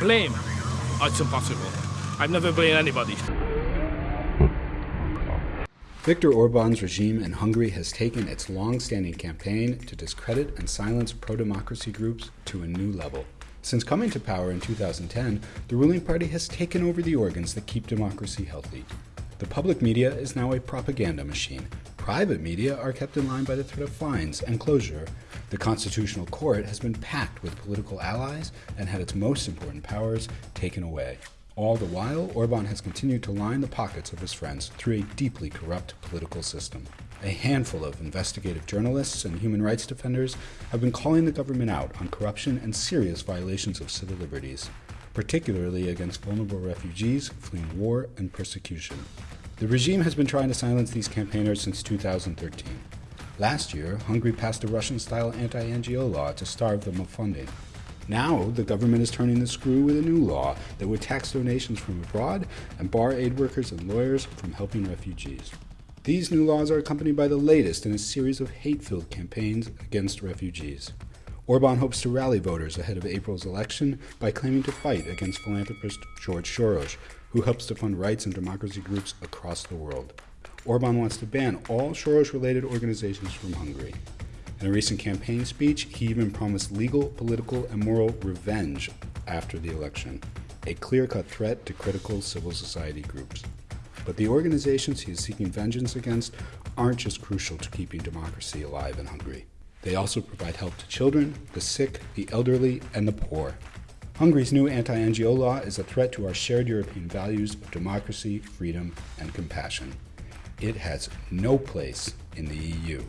Blame? Oh, it's impossible. I've never blamed anybody. Viktor Orban's regime in Hungary has taken its long-standing campaign to discredit and silence pro-democracy groups to a new level. Since coming to power in 2010, the ruling party has taken over the organs that keep democracy healthy. The public media is now a propaganda machine. Private media are kept in line by the threat of fines and closure. The Constitutional Court has been packed with political allies and had its most important powers taken away. All the while, Orban has continued to line the pockets of his friends through a deeply corrupt political system. A handful of investigative journalists and human rights defenders have been calling the government out on corruption and serious violations of civil liberties, particularly against vulnerable refugees fleeing war and persecution. The regime has been trying to silence these campaigners since 2013. Last year, Hungary passed a Russian-style anti-NGO law to starve them of funding. Now, the government is turning the screw with a new law that would tax donations from abroad and bar aid workers and lawyers from helping refugees. These new laws are accompanied by the latest in a series of hate-filled campaigns against refugees. Orban hopes to rally voters ahead of April's election by claiming to fight against philanthropist George Soros, who helps to fund rights and democracy groups across the world. Orban wants to ban all Soros-related organizations from Hungary. In a recent campaign speech, he even promised legal, political, and moral revenge after the election, a clear-cut threat to critical civil society groups. But the organizations he is seeking vengeance against aren't just crucial to keeping democracy alive in Hungary. They also provide help to children, the sick, the elderly, and the poor. Hungary's new anti-NGO law is a threat to our shared European values of democracy, freedom, and compassion. It has no place in the EU.